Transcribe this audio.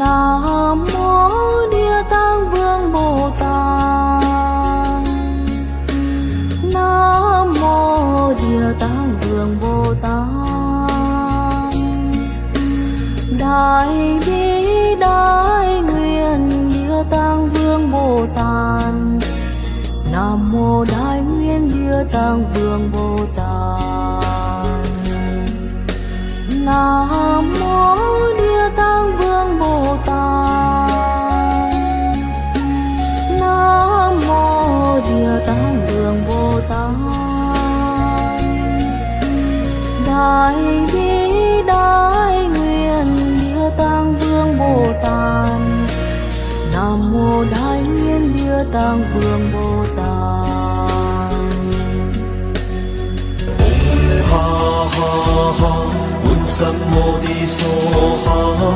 Nam mô Địa Tạng Vương Bồ Tát. Nam mô Địa Tạng Vương Bồ Tát. Đại bi đại nguyện Địa Tạng Vương Bồ Tát. Nam mô Đại nguyện Địa Tạng Vương Bồ Tát. Nam mô đường Vương Bồ Tát. Đại bi đại nguyện Địa Tạng Vương Bồ Tát. Nam mô Đại Nguyên Địa Tạng Vương Bồ Tát. Ha ha ha, un sam mô đi so ha.